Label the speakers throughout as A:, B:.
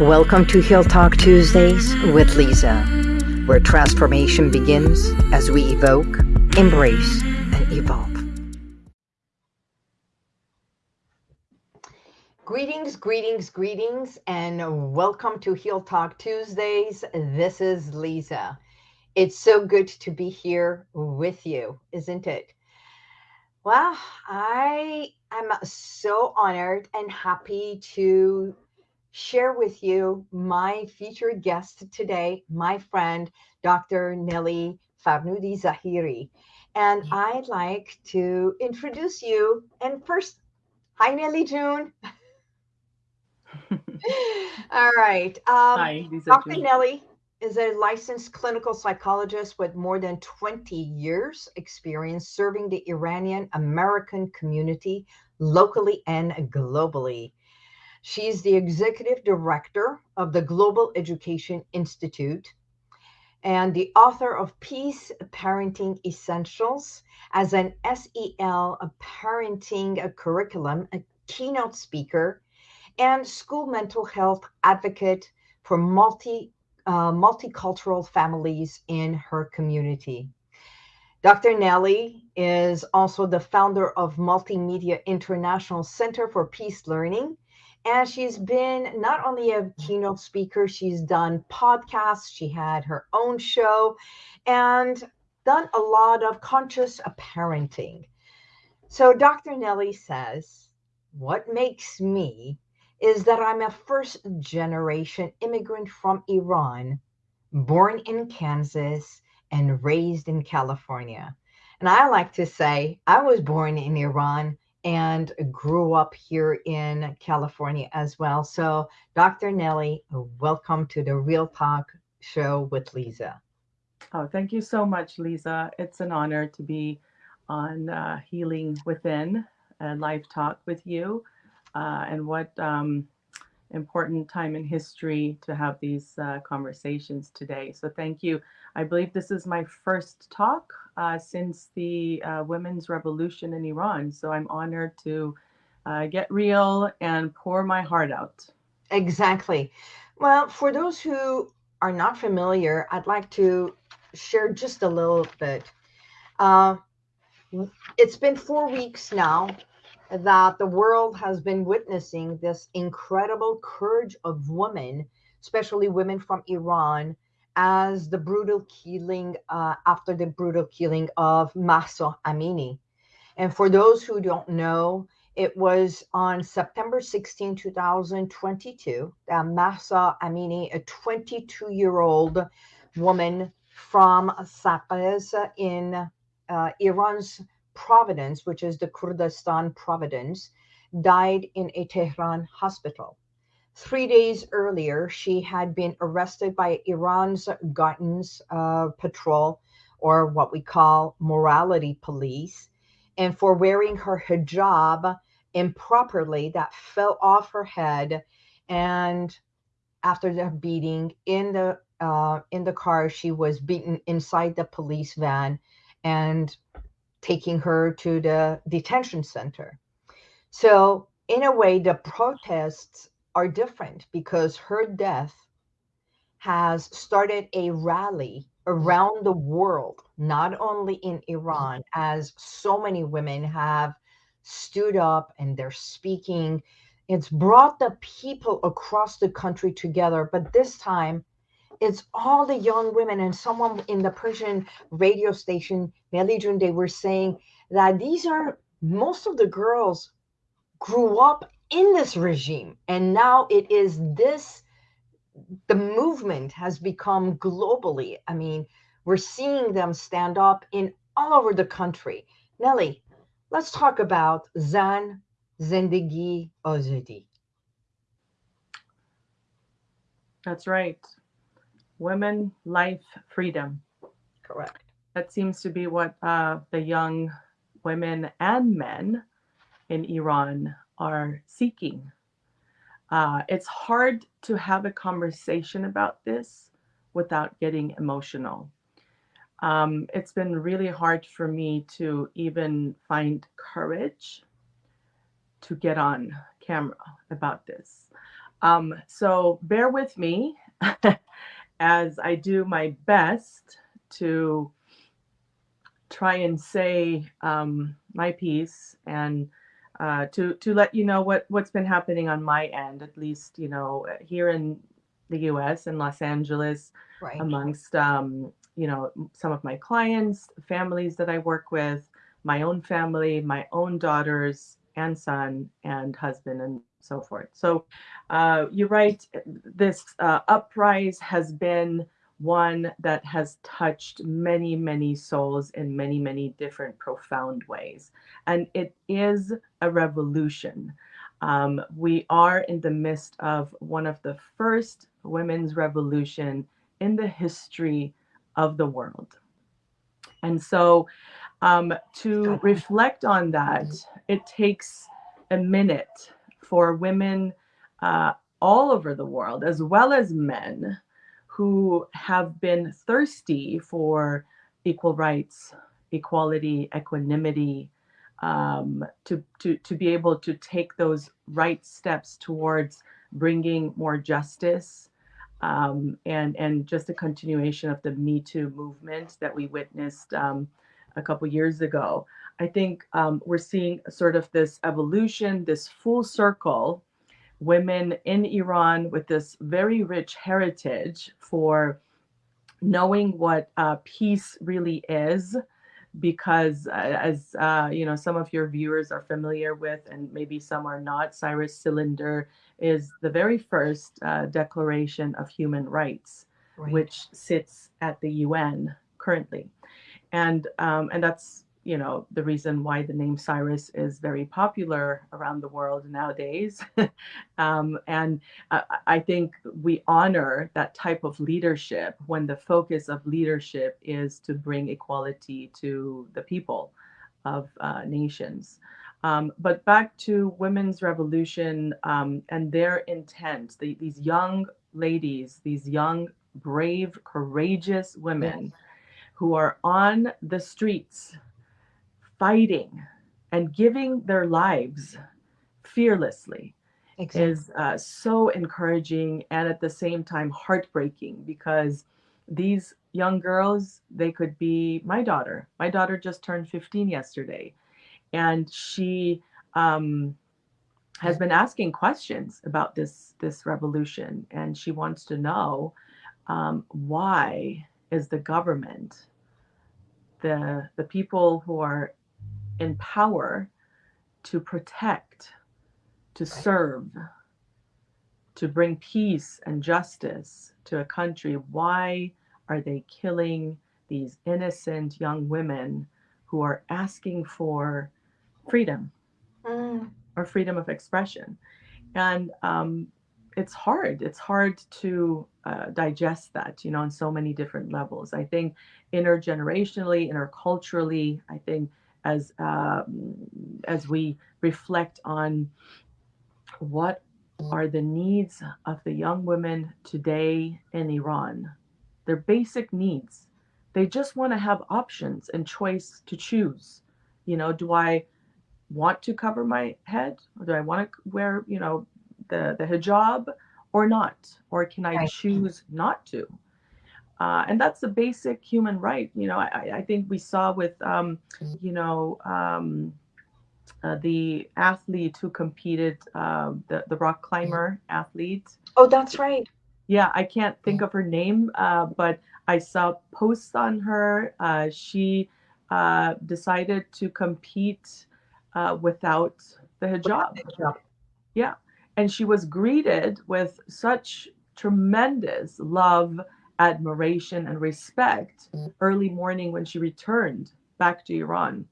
A: Welcome to Heal Talk Tuesdays with Lisa, where transformation begins as we evoke, embrace, and evolve. Greetings, greetings, greetings, and welcome to Heal Talk Tuesdays. This is Lisa. It's so good to be here with you, isn't it? Well, I am so honored and happy to share with you my featured guest today, my friend, Dr. Nelly Farnoudi Zahiri. And I'd like to introduce you. And first, hi, Nelly June. All right. Um, hi, Dr. June. Nelly is a licensed clinical psychologist with more than 20 years experience serving the Iranian American community locally and globally. She's the executive director of the Global Education Institute and the author of Peace Parenting Essentials as an SEL parenting curriculum, a keynote speaker, and school mental health advocate for multi uh, multicultural families in her community. Dr. Nelly is also the founder of Multimedia International Center for Peace Learning and she's been not only a keynote speaker, she's done podcasts, she had her own show, and done a lot of conscious parenting. So Dr. Nelly says, What makes me is that I'm a first generation immigrant from Iran, born in Kansas and raised in California. And I like to say, I was born in Iran and grew up here in California as well. So, Dr. Nelly, welcome to the Real Talk show with Lisa.
B: Oh, thank you so much, Lisa. It's an honor to be on uh, Healing Within, a live talk with you. Uh, and what um, important time in history to have these uh, conversations today. So, thank you. I believe this is my first talk uh, since the uh, women's revolution in Iran. So I'm honored to uh, get real and pour my heart out.
A: Exactly. Well, for those who are not familiar, I'd like to share just a little bit. Uh, it's been four weeks now that the world has been witnessing this incredible courage of women, especially women from Iran, as the brutal killing uh, after the brutal killing of Mahsa Amini. And for those who don't know, it was on September 16, 2022, that Amini, a 22 year old woman from Saqqez in uh, Iran's province, which is the Kurdistan province, died in a Tehran hospital. Three days earlier, she had been arrested by Iran's guidance uh, patrol, or what we call morality police, and for wearing her hijab improperly that fell off her head. And after the beating in the uh, in the car, she was beaten inside the police van and taking her to the detention center. So, in a way, the protests are different because her death has started a rally around the world, not only in Iran, as so many women have stood up and they're speaking. It's brought the people across the country together, but this time it's all the young women. And someone in the Persian radio station, Nelly June, they were saying that these are most of the girls grew up in this regime. And now it is this, the movement has become globally. I mean, we're seeing them stand up in all over the country. Nelly, let's talk about Zan Zendegi Azadi.
B: That's right. Women, life, freedom.
A: Correct.
B: That seems to be what uh, the young women and men in Iran are seeking. Uh, it's hard to have a conversation about this without getting emotional. Um, it's been really hard for me to even find courage to get on camera about this. Um, so bear with me as I do my best to try and say um, my piece and uh, to to let you know what what's been happening on my end, at least you know here in the U.S. and Los Angeles,
A: Right.
B: amongst um, you know some of my clients, families that I work with, my own family, my own daughters and son and husband and so forth. So uh, you're right. This uh, uprise has been one that has touched many, many souls in many, many different profound ways. And it is a revolution. Um, we are in the midst of one of the first women's revolution in the history of the world. And so um, to reflect on that, it takes a minute for women uh, all over the world, as well as men, who have been thirsty for equal rights, equality, equanimity, um, to, to, to be able to take those right steps towards bringing more justice um, and, and just a continuation of the Me Too movement that we witnessed um, a couple years ago. I think um, we're seeing sort of this evolution, this full circle women in Iran with this very rich heritage for knowing what uh, peace really is because uh, as uh, you know some of your viewers are familiar with and maybe some are not cyrus cylinder is the very first uh, declaration of human rights
A: Right.
B: which sits at the un currently and um, and that's you know the reason why the name Cyrus is very popular around the world nowadays. um, and I, I think we honor that type of leadership when the focus of leadership is to bring equality to the people of uh, nations. Um, but back to women's revolution um, and their intent, the, these young ladies, these young, brave, courageous women who are on the streets fighting and giving their lives fearlessly
A: Exactly.
B: is uh, so encouraging and at the same time heartbreaking because these young girls they could be my daughter my daughter just turned 15 yesterday and she um, has been asking questions about this this revolution and she wants to know um, why is the government the the people who are in power to protect, to serve, to bring peace and justice to a country, why are they killing these innocent young women who are asking for freedom
A: Mm,
B: or freedom of expression? And um, it's hard. It's hard to uh, digest that, you know, on so many different levels. I think intergenerationally, interculturally, I think as um, as we reflect on what are the needs of the young women today in Iran, their basic needs. They just want to have options and choice to choose. You know, do I want to cover my head? Or do I want to wear, you know, the, the hijab or not? Or can I choose not to? Uh, and that's a basic human right. You know, I, I think we saw with, um, you know, um, uh, the athlete who competed, um, the, the rock climber athlete.
A: Oh, that's right.
B: Yeah, I can't think of her name, uh, but I saw posts on her. Uh, she uh, decided to compete uh, without the hijab. Yeah. And she was greeted with such tremendous love, admiration, and respect early morning when she returned back to Iran.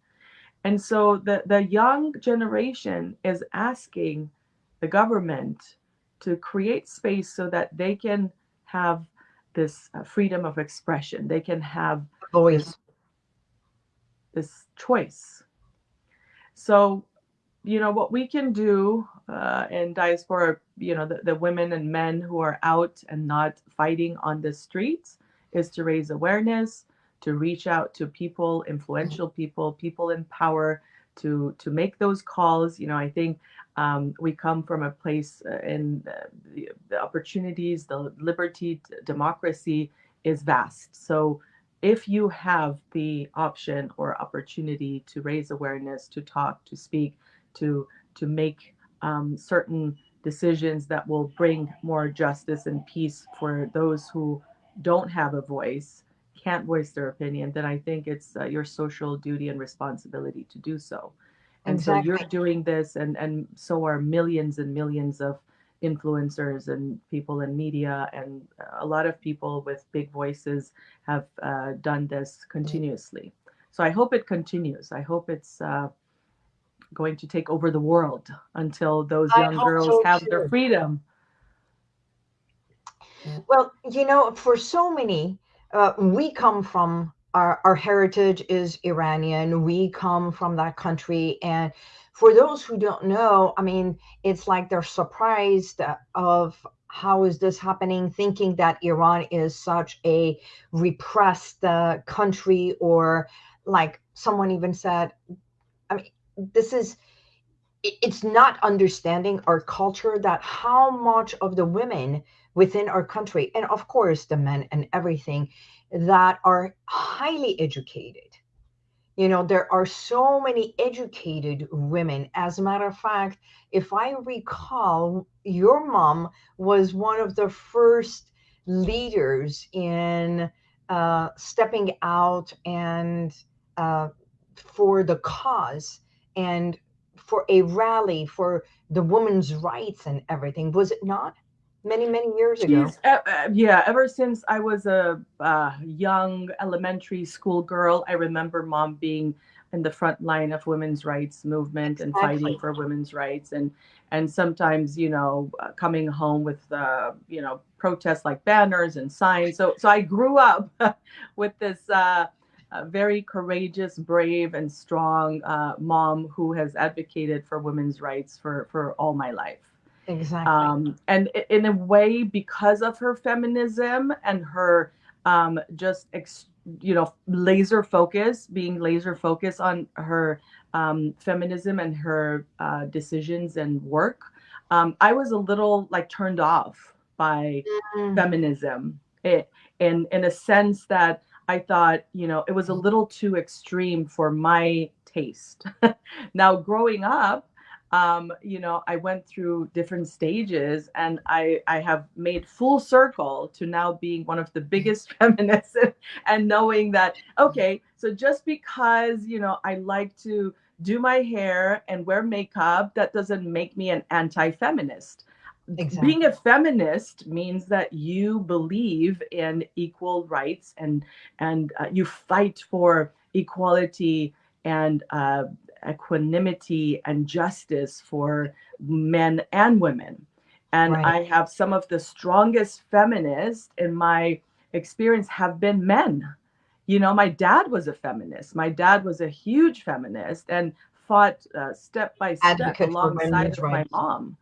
B: And so the, the young generation is asking the government to create space so that they can have this uh, freedom of expression. They can have
A: Voice.
B: this choice. So, you know, what we can do uh, in diaspora, you know, the, the women and men who are out and not fighting on the streets is to raise awareness, to reach out to people, influential people, people in power, to to make those calls. You know, I think um, we come from a place uh, in the, the opportunities, the liberty, democracy is vast. So if you have the option or opportunity to raise awareness, to talk, to speak, to to make um, certain decisions that will bring more justice and peace for those who don't have a voice, can't voice their opinion, then I think it's uh, your social duty and responsibility to do so. And exactly. so you're doing this, and and so are millions and millions of influencers and people in media, and a lot of people with big voices have uh, done this continuously. So I hope it continues. I hope it's uh, going to take over the world until those young girls so have too. their freedom.
A: Well, you know, for so many, uh, we come from our, our heritage is Iranian. We come from that country. And for those who don't know, I mean, it's like they're surprised of how is this happening, thinking that Iran is such a repressed uh, country, or like someone even said, I mean, this is it's not understanding our culture that how much of the women within our country and of course the men and everything that are highly educated. You know there are so many educated women. As a matter of fact if i recall your mom was one of the first leaders in uh, stepping out and uh, for the cause and for a rally for the women's rights and everything was it not many many years ago?
B: Uh, uh, yeah ever since i was a uh, young elementary school girl i remember mom being in the front line of women's rights movement exactly. and fighting for women's rights. And and sometimes you know uh, coming home with uh, you know protests like banners and signs. So so i grew up with this uh, a very courageous, brave, and strong uh, mom who has advocated for women's rights for for all my life.
A: Exactly.
B: Um, and in a way, because of her feminism and her um, just ex- you know laser focus, being laser focused on her um, feminism and her uh, decisions and work, um, I was a little like turned off by mm. feminism. It, in in a sense that I thought, you know, it was a mm. little too extreme for my taste. now, growing up, um, you know, I went through different stages and I, I have made full circle to now being one of the biggest feminists and knowing that, okay, so just because, you know, I like to do my hair and wear makeup, that doesn't make me an anti feminist. Exactly. Being a feminist means that you believe in equal rights and and uh, you fight for equality and uh, equanimity and justice for men and women. And right. I have some of the strongest feminists in my experience have been men. You know, my dad was a feminist. My dad was a huge feminist and fought uh, step by step Advocate alongside of my mom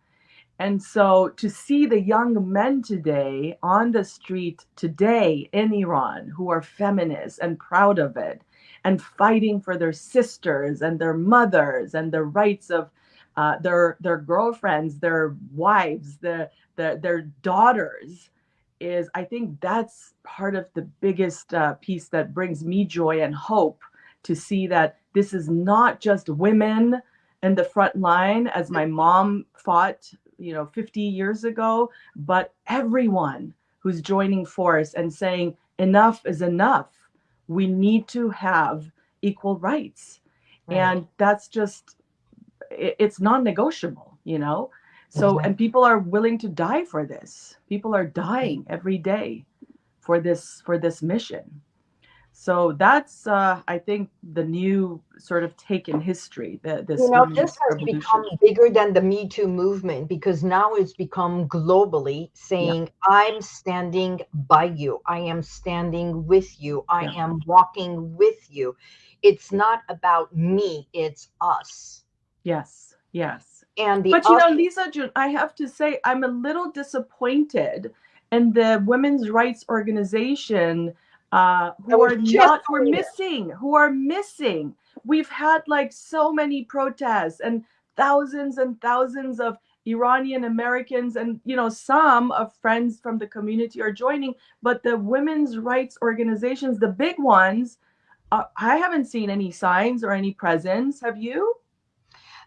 B: and so to see the young men today on the street today in Iran who are feminists and proud of it and fighting for their sisters and their mothers and the rights of uh, their their girlfriends, their wives, the, the, their daughters is I think that's part of the biggest uh, piece that brings me joy and hope to see that this is not just women in the front line as my mom fought you know 50 years ago but everyone who's joining force and saying enough is enough we need to have equal rights. Right. and that's just it, it's non-negotiable you know? So and people are willing to die for this. People are dying every day for this for this mission so that's, uh, I think, the new sort of take in history. That this
A: you know, this has revolution. become bigger than the Me Too movement because now it's become globally saying, yeah. "I'm standing by you. I am standing with you. I yeah. am walking with you." It's not about me; it's us.
B: Yes. Yes.
A: And the
B: but you know, Lisa June, I have to say, I'm a little disappointed in the women's rights organization uh, who are not who are missing, who are missing. we've had like so many protests and thousands and thousands of Iranian Americans and you know some of friends from the community are joining, but the women's rights organizations, the big ones, uh, I haven't seen any signs or any presence. Have you?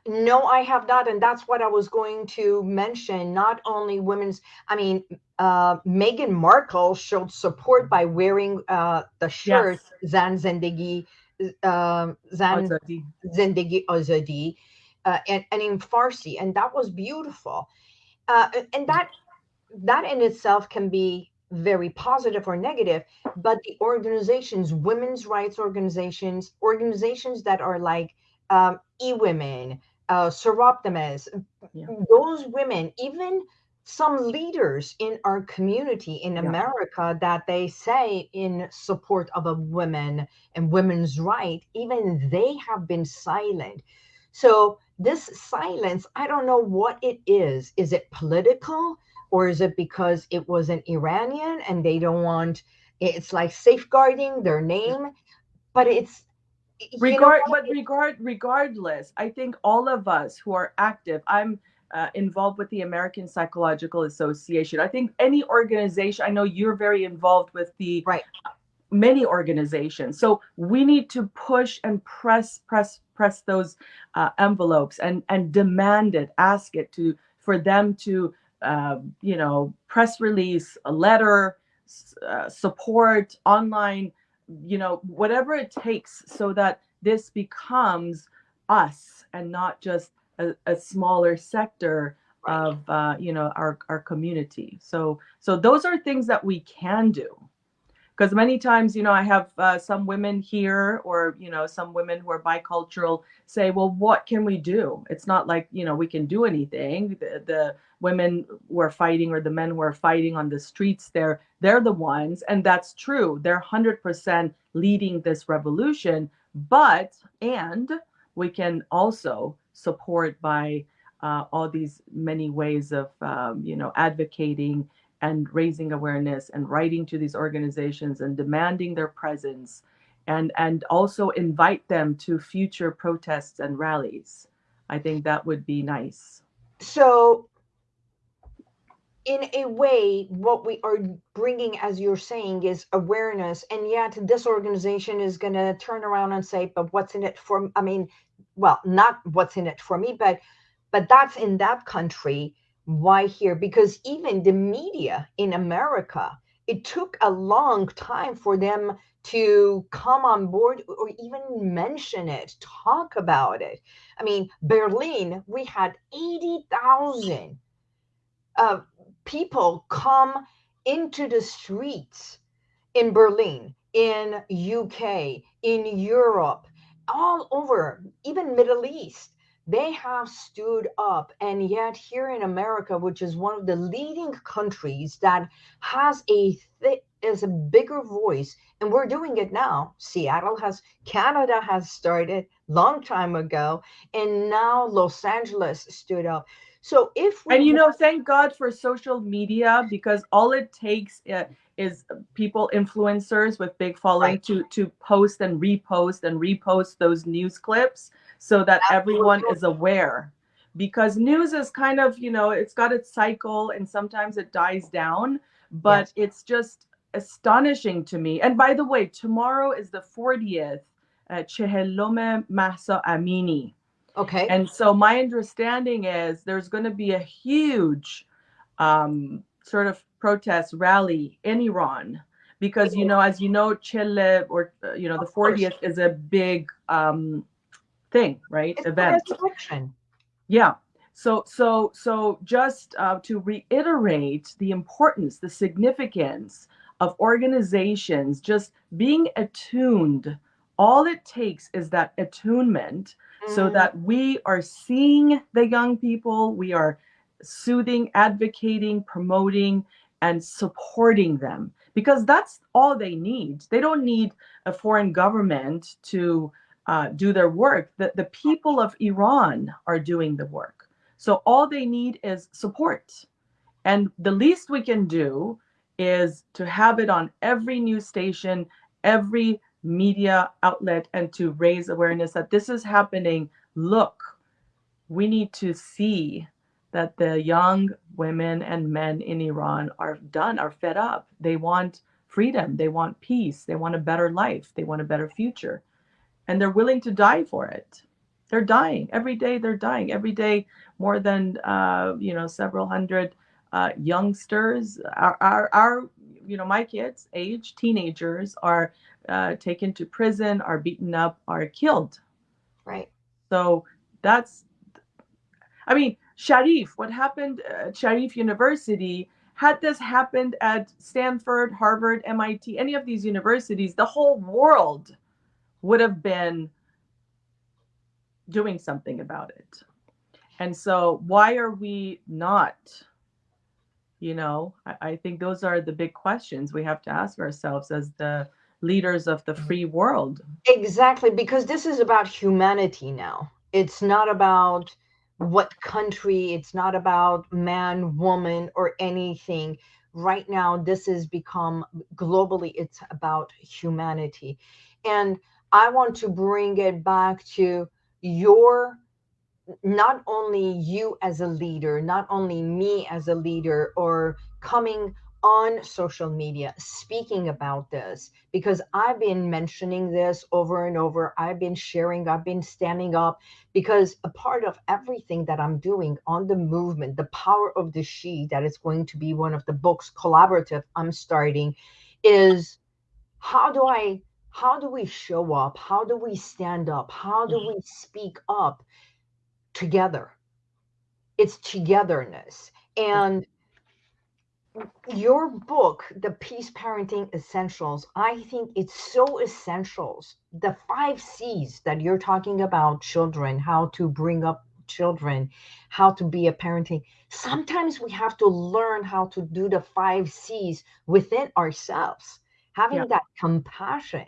A: No, I have not, and that's what I was going to mention. Not only women's, I mean, uh, Meghan Markle showed support by wearing uh, the shirt yes. Zan Zendegi, uh, Zan Azadi. Zendegi Azadi, uh, and, and in Farsi, and that was beautiful. Uh, and that that in itself can be very positive or negative, but the organizations, women's rights organizations, organizations that are like um, e-women, uh, yeah. those women, even some leaders in our community in yeah. America that they say in support of a woman and women's right, even they have been silent. So this silence, I don't know what it is. Is it political or is it because it was an Iranian and they don't want it's like safeguarding their name? But it's
B: regard but regard regardless, I think all of us who are active, I'm uh, involved with the American Psychological Association. I think any organization, I know you're very involved with the
A: right.
B: many organizations. So we need to push and press, press, press those uh, envelopes and and demand it, ask it to for them to, uh, you know, press release, a letter, uh, support, online, you know, whatever it takes, so that this becomes us and not just a, a smaller sector of uh, you know our our community. So so those are things that we can do. Because many times, you know, I have uh, some women here, or you know, some women who are bicultural say, "Well, what can we do?" It's not like you know we can do anything. The, the women were fighting, or the men were fighting on the streets, they're they're the ones, and that's true. They're hundred percent leading this revolution. But and we can also support by uh, all these many ways of um, you know advocating and raising awareness and writing to these organizations and demanding their presence and and also invite them to future protests and rallies i think that would be nice
A: so in a way what we are bringing as you're saying is awareness. And yet this organization is going to turn around and say but what's in it for i mean well not what's in it for me but but that's in that country why here? Because even the media in america it took a long time for them to come on board or even mention it talk about it. I mean berlin we had 80,000 uh, people come into the streets in berlin in uk in europe all over, even Middle East, they have stood up. And yet, here in America, which is one of the leading countries that has a th- is a bigger voice, and we're doing it now. Seattle has, Canada has started long time ago, and now Los Angeles stood up. So if
B: and you know, thank God for social media because all it takes uh, is people influencers with big following right. to to post and repost and repost those news clips so that Absolutely. everyone is aware because news is kind of you know it's got its cycle and sometimes it dies down but yes. it's just astonishing to me and by the way tomorrow is the 40th uh, Chehelome Mahsa Amini
A: okay.
B: And so my understanding is there's going to be a huge um, sort of protest rally in Iran because you know as you know Chile or uh, you know the 40th is a big um thing right? It's event. yeah. So so so just uh, to reiterate the importance the significance of organizations just being attuned all it takes is that attunement mm. so that we are seeing the young people we are soothing advocating promoting and supporting them because that's all they need. They don't need a foreign government to uh, do their work. The, the people of Iran are doing the work. So all they need is support. And the least we can do is to have it on every news station, every media outlet and to raise awareness that this is happening. Look, we need to see that the young women and men in Iran are done, are fed up. They want freedom, they want peace, they want a better life, they want a better future, and they're willing to die for it. They're dying every day. They're dying every day. More than uh, you know, several hundred uh, youngsters, our, our, our, you know, my kids, age teenagers, are uh, taken to prison, are beaten up, are killed.
A: Right.
B: So that's, I mean, Sharif, what happened at Sharif University, had this happened at Stanford, Harvard, MIT, any of these universities, the whole world would have been doing something about it. And so, why are we not? You know, I, I, think those are the big questions we have to ask ourselves as the leaders of the free world.
A: Exactly, because this is about humanity now. It's not about what country, it's not about man, woman, or anything. Right now, this has become globally, it's about humanity. And I want to bring it back to your not only you as a leader, not only me as a leader, or coming on social media speaking about this because I've been mentioning this over and over. I've been sharing, I've been standing up because a part of everything that I'm doing on the movement, the power of the she, that is going to be one of the books collaborative I'm starting, is how do I how do we show up? How do we stand up? How do mm-hmm. we speak up together? It's togetherness. And your book, The Peace Parenting Essentials, I think it's so essentials. The five C's that you're talking about children, how to bring up children, how to be a parenting. Sometimes we have to learn how to do the five C's within ourselves having yeah. that compassion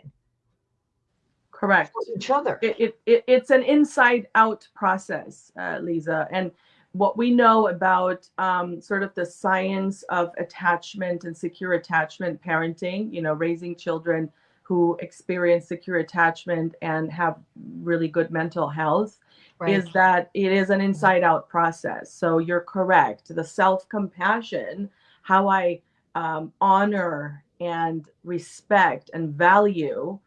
B: correct
A: for each other
B: it, it, it, it's an inside out process uh, lisa and what we know about um, sort of the science of attachment and secure attachment parenting you know raising children who experience secure attachment and have really good mental health right. is that it is an inside out process. So you're correct. The self compassion how i um, honor and respect and value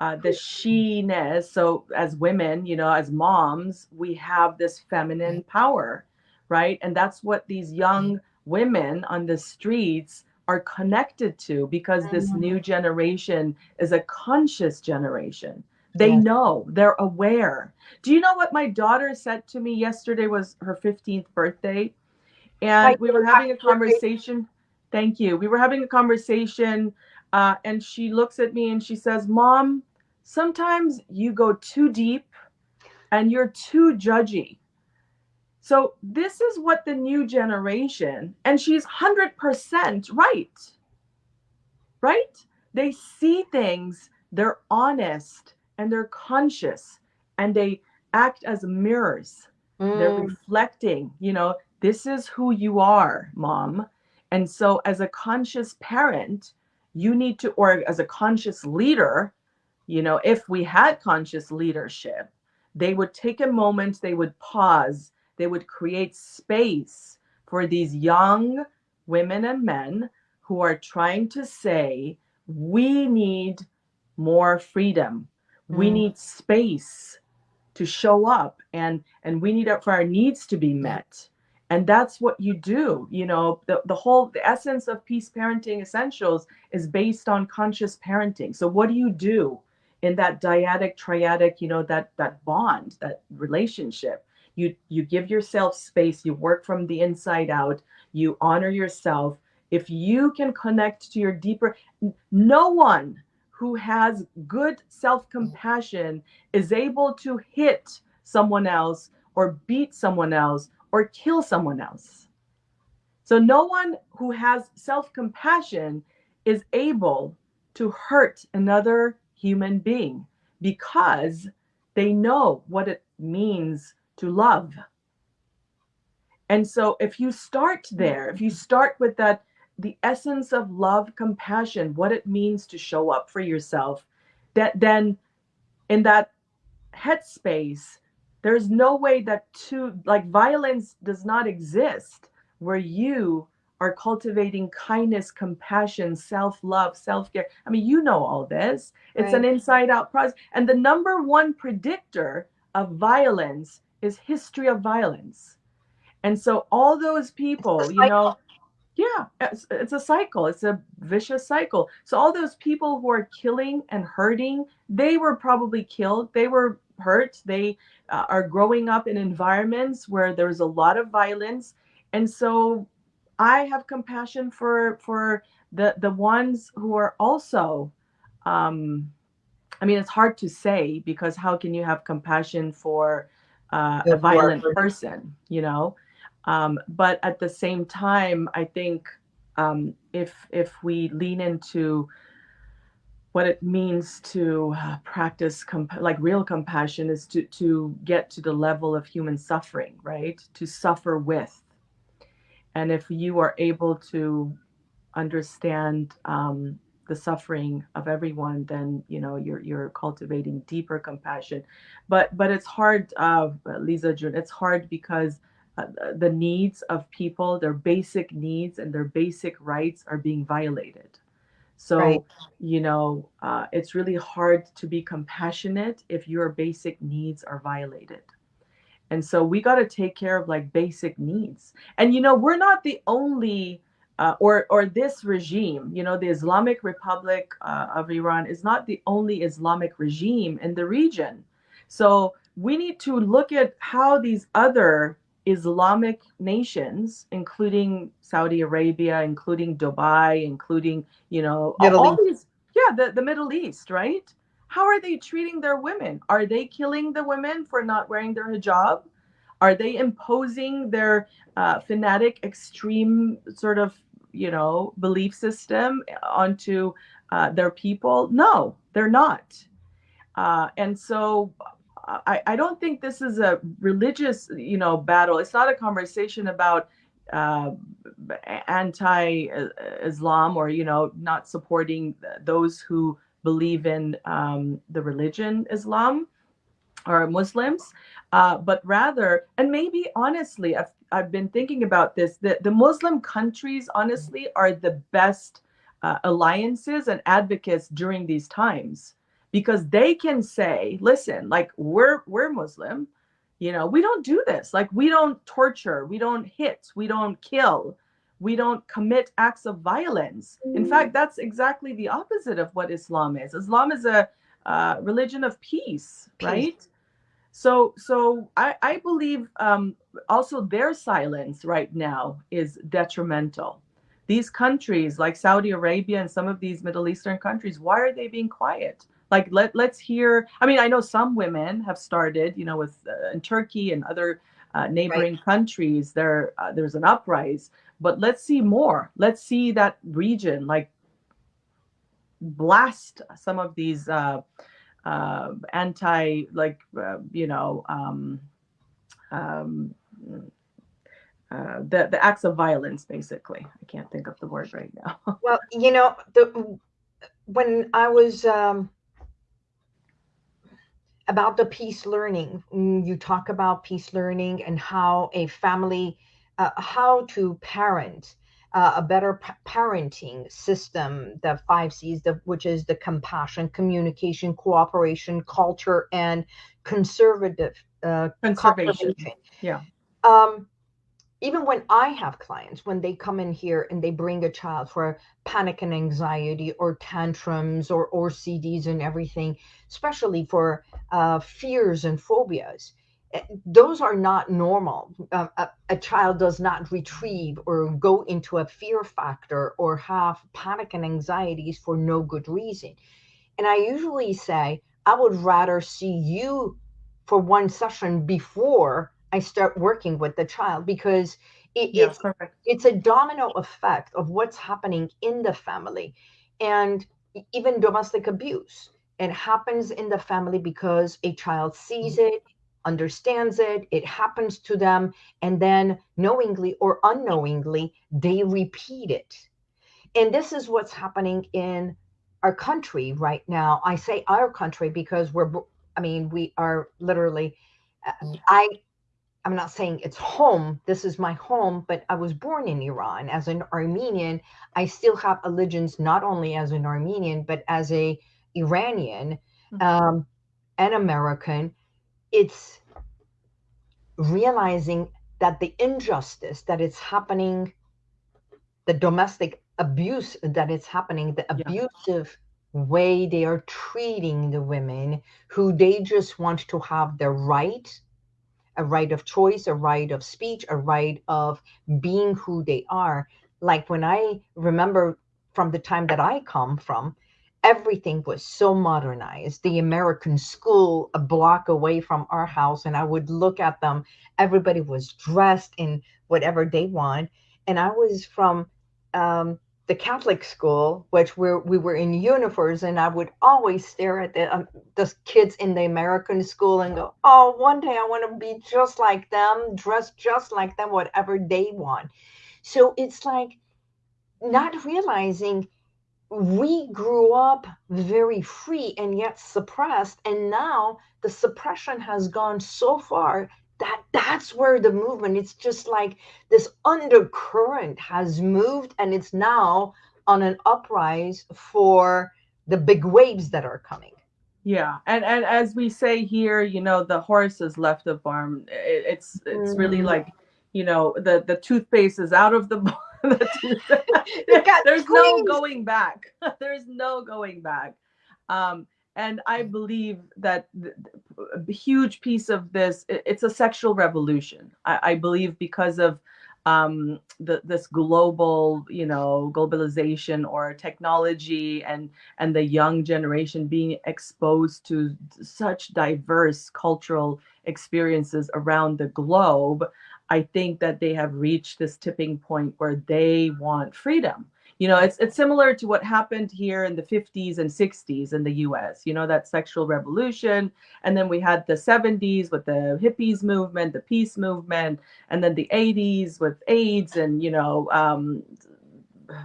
B: uh, the she-ness. So as women, you know, as moms, we have this feminine power, right? And that's what these young women on the streets are connected to because this mm-hmm. new generation is a conscious generation. They yes. know, they're aware. Do you know what my daughter said to me yesterday was her 15th birthday? And we were having a conversation. Thank you. We were having a conversation, uh, and she looks at me and she says, Mom, sometimes you go too deep and you're too judgy. So, this is what the new generation, and she's 100% right, right? They see things, they're honest, and they're conscious, and they act as mirrors. Mm. They're reflecting, you know, this is who you are, mom. And so, as a conscious parent, you need to, or as a conscious leader, you know, if we had conscious leadership, they would take a moment, they would pause, they would create space for these young women and men who are trying to say, we need more freedom. Mm. We need space to show up and and we need it for our needs to be met and that's what you do you know the, the whole the essence of peace parenting essentials is based on conscious parenting so what do you do in that dyadic triadic you know that that bond that relationship you you give yourself space you work from the inside out you honor yourself if you can connect to your deeper no one who has good self-compassion is able to hit someone else or beat someone else or kill someone else. So no one who has self-compassion is able to hurt another human being because they know what it means to love. And so if you start there, if you start with that the essence of love, compassion, what it means to show up for yourself, that then in that headspace there's no way that two like violence does not exist where you are cultivating kindness compassion self-love self-care i mean you know all this it's right. an inside out process and the number one predictor of violence is history of violence. And so all those people you know yeah it's, it's, a cycle. It's a vicious cycle. So all those people who are killing and hurting they were probably killed. They were hurt. They uh, are growing up in environments where there's a lot of violence. And so i have compassion for for the the ones who are also um i mean it's hard to say because how can you have compassion for uh, a violent person you know um, but at the same time, I think um, if if we lean into what it means to uh, practice comp- like real compassion is to to get to the level of human suffering, right? To suffer with, and if you are able to understand um, the suffering of everyone, then you know you're you're cultivating deeper compassion. But but it's hard, uh, Lisa June. It's hard because uh, the needs of people, their basic needs and their basic rights are being violated. So, right. you know, uh, it's really hard to be compassionate if your basic needs are violated. And so we got to take care of like basic needs. And, you know, we're not the only. Uh, or or this regime, you know, the Islamic Republic uh, of Iran is not the only Islamic regime in the region. So we need to look at how these other Islamic nations, including Saudi Arabia, including Dubai, including, you know, Middle all East. these, yeah, the, the Middle East, right? How are they treating their women? Are they killing the women for not wearing their hijab? Are they imposing their uh, fanatic, extreme sort of, you know, belief system onto uh, their people? No, they're not. Uh, and so I, I don't think this is a religious, you know, battle. It's not a conversation about uh, anti-Islam or you know not supporting those who believe in um, the religion Islam or Muslims, uh, but rather, and maybe honestly, I've I've been thinking about this. That the Muslim countries, honestly, are the best uh, alliances and advocates during these times because they can say, listen, like we're we're Muslim, you know, we don't do this. Like we don't torture, we don't hit, we don't kill, we don't commit acts of violence. In fact, that's exactly the opposite of what Islam is. Islam is a uh, religion of peace, peace, right? So, so I, I believe um, also their silence right now is detrimental. These countries like Saudi Arabia and some of these Middle Eastern countries, why are they being quiet? like let let's hear i mean i know some women have started you know with uh, in turkey and other uh, neighboring right. countries there uh, there's an uprise but let's see more let's see that region like blast some of these uh, anti like uh, you know um, um, uh, the the acts of violence basically i can't think of the word right now
A: well you know the when i was um, about the peace learning. Mm, you talk about peace learning and how a family, uh, how to parent uh, a better p- parenting system, the five C's, the, which is the compassion, communication, cooperation, culture, and conservative uh,
B: conservation. Yeah.
A: Um, even when I have clients, when they come in here and they bring a child for panic and anxiety or tantrums or OCDs and everything, especially for uh, fears and phobias, those are not normal. Uh, a, a, child does not retrieve or go into a fear factor or have panic and anxieties for no good reason. And I usually say, I would rather see you for one session before I start working with the child because it, yeah, it's perfect. it's a domino effect of what's happening in the family and even domestic abuse. It happens in the family because a child sees mm-hmm. it, understands it, it happens to them, and then knowingly or unknowingly, they repeat it. And this is what's happening in our country right now. I say our country because we're, I mean, we are literally, uh, I, I'm not saying it's home. This is my home, but I was born in Iran as an Armenian. I still have allegiance not only as an Armenian but as a Iranian mm-hmm. um, and American. It's realizing that the injustice that is happening, the domestic abuse that is happening, the abusive way they are treating the women who they just want to have their right, a right of choice, a right of speech, a right of being who they are. Like when I remember from the time that I come from, everything was so modernized. The American school, a block away from our house, and I would look at them. Everybody was dressed in whatever they want. And I was from um, the Catholic school, which we we were in uniforms, and I would always stare at the um, the kids in the American school and go, "Oh, one day I want to be just like them, dressed just like them, whatever they want." So it's like not realizing we grew up very free and yet suppressed, and now the suppression has gone so far that that's where the movement it's just like this undercurrent has moved and it's now on an uprise for the big waves that are coming.
B: Yeah and and as we say here you know the horse has left the farm. It, it's it's mm. really like you know the the toothpaste is out of the there's no going back. There's no going back. Um and i believe that a huge piece of this it's a sexual revolution. I, I believe because of um, the, this global, you know, globalization or technology and and the young generation being exposed to such diverse cultural experiences around the globe, I think that they have reached this tipping point where they want freedom. You know it's it's similar to what happened here in the 50s and 60s in the US you know that sexual revolution and then we had the 70s with the hippies movement the peace movement and then the 80s with AIDS and you know um,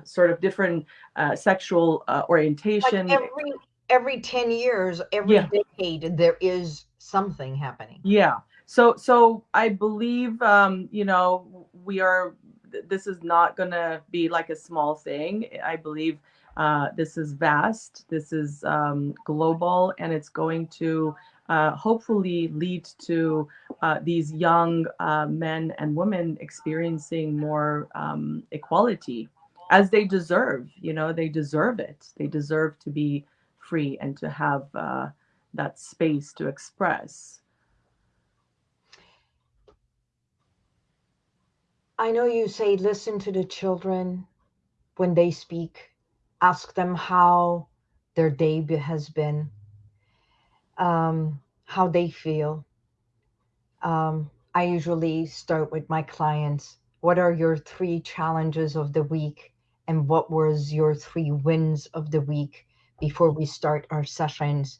B: sort of different uh, sexual uh, orientation.
A: like every every 10 years every yeah. decade there is something happening.
B: Yeah so so i believe um you know we are this is not going to be like a small thing. I believe uh, this is vast, this is um, global, and it's going to uh, hopefully lead to uh, these young uh, men and women experiencing more um, equality as they deserve. You know, they deserve it. They deserve to be free and to have uh, that space to express.
A: I know you say listen to the children when they speak, ask them how their day has been, um, how they feel. Um, I usually start with my clients. What are your three challenges of the week? And what was your three wins of the week before we start our sessions?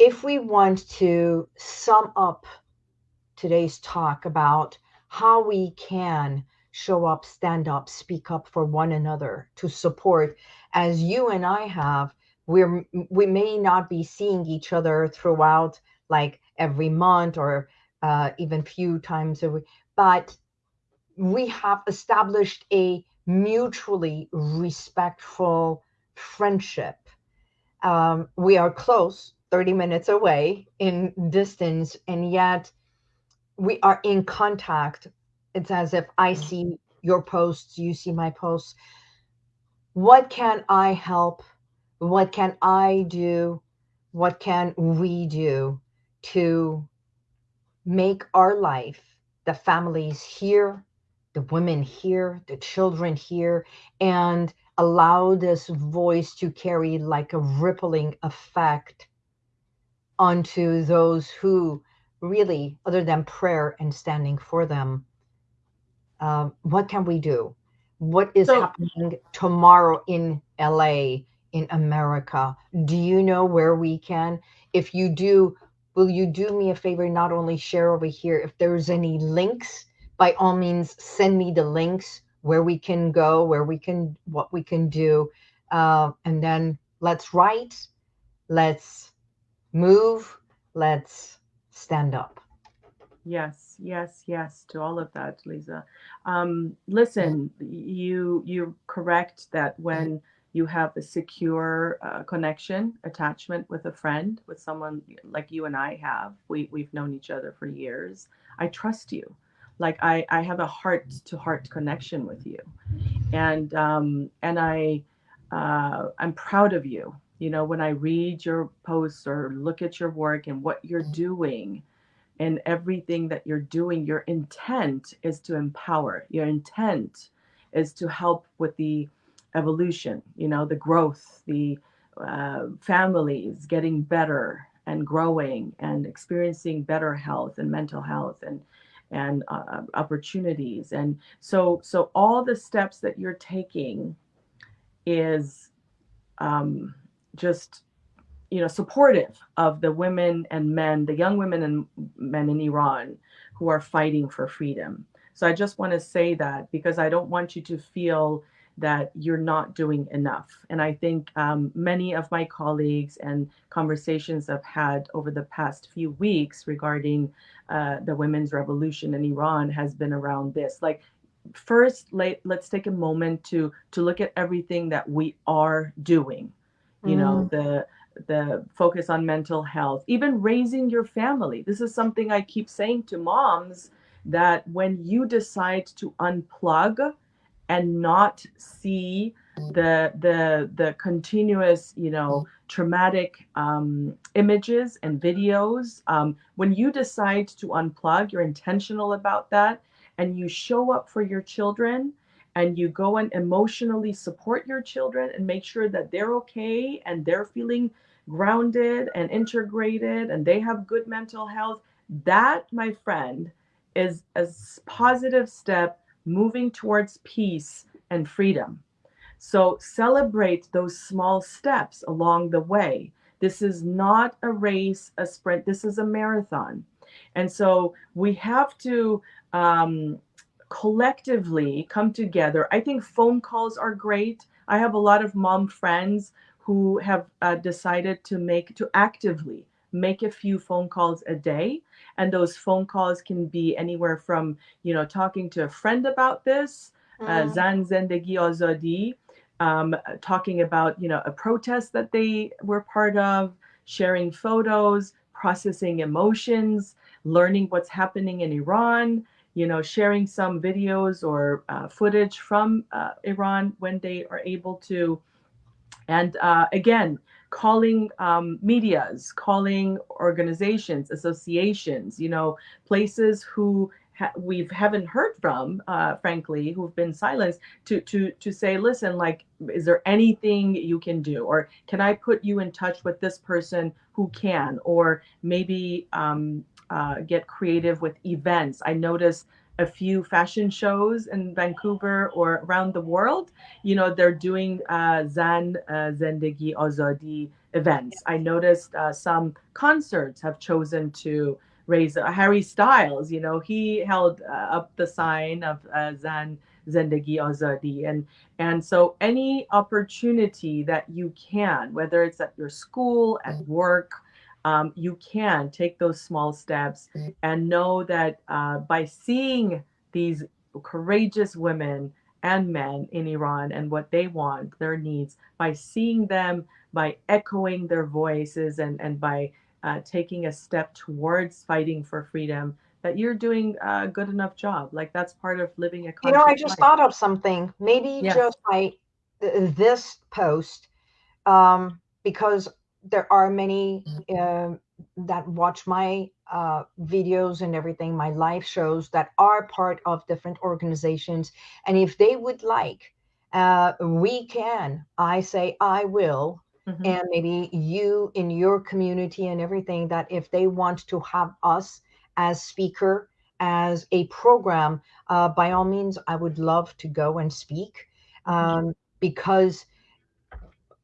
A: If we want to sum up today's talk about how we can show up, stand up, speak up for one another to support. As you and I have, we're we may not be seeing each other throughout like every month or uh, even few times a week, but we have established a mutually respectful friendship. Um, we are close, 30 minutes away in distance, and yet we are in contact. It's as if I mm. see your posts, you see my posts. What can I help? What can I do? What can we do to make our life, the families here, the women here, the children here, and allow this voice to carry like a rippling effect onto those who really, other than prayer and standing for them, uh, what can we do? What is so, happening tomorrow in LA, in America? Do you know where we can? If you do, will you do me a favor? Not only share over here, if there's any links, by all means, send me the links where we can go, where we can, what we can do. Uh, and then let's write, let's move, let's stand up.
B: Yes, yes, yes to all of that, Lisa. Um, listen, you you're correct that when you have a secure uh, connection, attachment with a friend, with someone like you and I have, we we've known each other for years. I trust you, like I I have a heart to heart connection with you, and um, and I uh, I'm proud of you. You know, when I read your posts or look at your work and what you're doing and everything that you're doing, your intent is to empower. Your intent is to help with the evolution, you know, the growth, the uh, families getting better and growing and experiencing better health and mental health and and uh, opportunities and so so all the steps that you're taking is um, just you know supportive of the women and men the young women and men in iran who are fighting for freedom. So i just want to say that because i don't want you to feel that you're not doing enough. And i think um, many of my colleagues and conversations i've had over the past few weeks regarding uh, the women's revolution in iran has been around this. Like first let, let's take a moment to to look at everything that we are doing you know the the focus on mental health, even raising your family. This is something I keep saying to moms that when you decide to unplug and not see the the the continuous you know traumatic um, images and videos um, when you decide to unplug you're intentional about that and you show up for your children and you go and emotionally support your children and make sure that they're okay and they're feeling grounded and integrated and they have good mental health, that, my friend, is a positive step moving towards peace and freedom. So celebrate those small steps along the way. This is not a race, a sprint, this is a marathon. And so we have to um, collectively come together. I think phone calls are great. I have a lot of mom friends who have uh, decided to make to actively make a few phone calls a day and those phone calls can be anywhere from you know talking to a friend about this uh, mm. uh, zan zendegi azadi um, talking about you know a protest that they were part of sharing photos processing emotions learning what's happening in iran you know sharing some videos or uh, footage from uh, iran when they are able to. And uh, again, calling um, medias, calling organizations, associations, you know, places who ha- we haven't heard from, uh, frankly, who've been silenced, to to to say, listen, like, is there anything you can do, or can I put you in touch with this person who can, or maybe um, uh, get creative with events. I notice a few fashion shows in Vancouver or around the world, you know, they're doing uh, Zan uh, Zendegi Azadi events. I noticed uh, some concerts have chosen to raise uh, Harry Styles, you know, he held uh, up the sign of uh, Zan Zendegi Azadi. And, and so any opportunity that you can, whether it's at your school, at work, um, you can take those small steps mm-hmm. and know that uh, by seeing these courageous women and men in Iran and what they want, their needs, by seeing them, by echoing their voices, and, and by uh, taking a step towards fighting for freedom, that you're doing a good enough job. Like that's part of living a.
A: You know, I just life. thought of something. Maybe yes. just by this post, um, because there are many uh, that watch my uh, videos and everything, my live shows that are part of different organizations. And if they would like, uh, we can, I say, I will. Mm-hmm. And maybe you in your community and everything that if they want to have us as speaker, as a program, uh, by all means, I would love to go and speak mm-hmm. um, because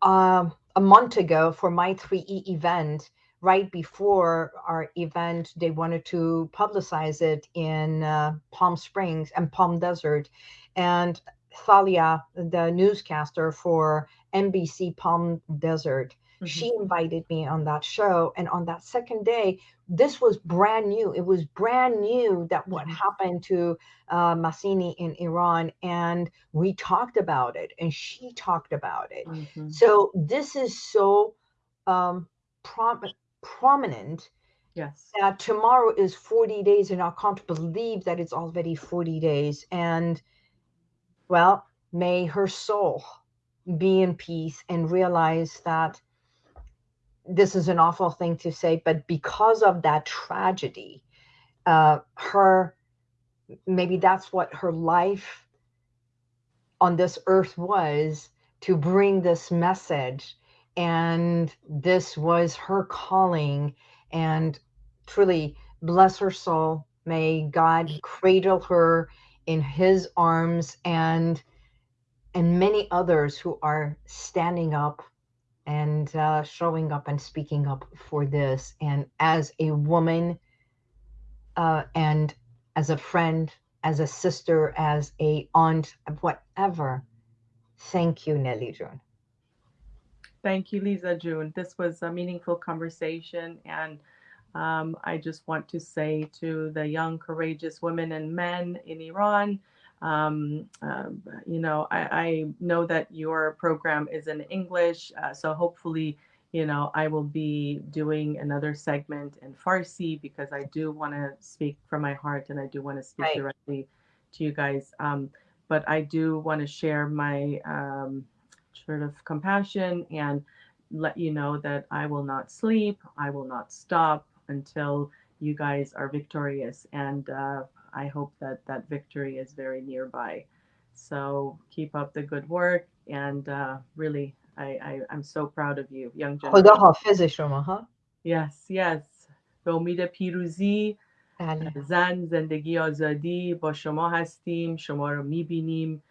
A: um, a month ago for my 3E event, right before our event, they wanted to publicize it in uh, Palm Springs and Palm Desert. And Thalia, the newscaster for NBC Palm Desert.
B: Mhm.
A: She invited me on that show. And on that second day, this was brand new. It was brand new that what
B: Mhm.
A: happened to uh, Masini in Iran. And we talked about it, and she talked about it.
B: Mhm.
A: So this is so um, prom- prominent
B: Yes.
A: that tomorrow is 40 days, and I can't believe that it's already 40 days. And well, may her soul be in peace and realize that this is an awful thing to say, but because of that tragedy, uh, her maybe that's what her life on this earth was to bring this message. And this was her calling. And truly, bless her soul. May God cradle her in his arms and and many others who are standing up and uh, showing up and speaking up for this. And as a woman, uh, and as a friend, as a sister, as a aunt, whatever, thank you, Nelly June.
B: Thank you, Lisa June. This was a meaningful conversation. And um, I just want to say to the young, courageous women and men in Iran, um, um, you know, I, I, know that your program is in English. Uh, so hopefully, you know, I will be doing another segment in Farsi because I do want to speak from my heart and I do want to speak
A: Right.
B: directly to you guys. Um, but I do want to share my um, sort of compassion and let you know that I will not sleep, I will not stop until you guys are victorious. And uh, I hope that that victory is very nearby. So keep up the good work. And uh, really, I, I, I'm so proud of you, young
A: خدا
B: generation.
A: حافظ شما ها
B: Yes, yes. به امید پیروزی
A: بله
B: زن زندگی آزادی با شما هستیم شما رو میبینیم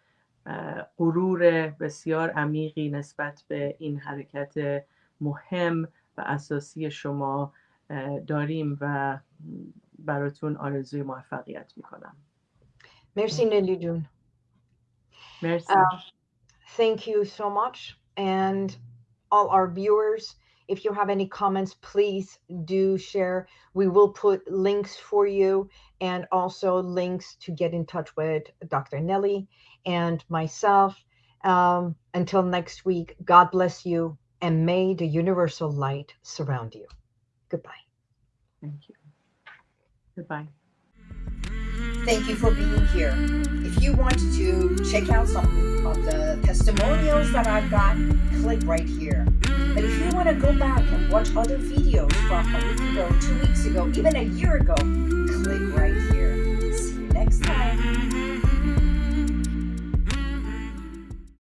B: غرور بسیار عمیقی نسبت به این حرکت مهم و اساسی شما اه، داریم و براتون آرزوی موفقیت میکنم
A: Merci, Nelly June.
B: مرسی
A: Uh, Thank you so much. And all our viewers, if you have any comments, please do share. We will put links for you and also links to get in touch with Dr. Nelly and myself. Um, until next week, God bless you and may the universal light surround you. Goodbye.
B: Thank you. Goodbye.
A: Thank you for being here. If you want to check out some of the testimonials that I've got, click right here. But if you want to go back and watch other videos from a week ago, two weeks ago, even a year ago, click right here. See you next time.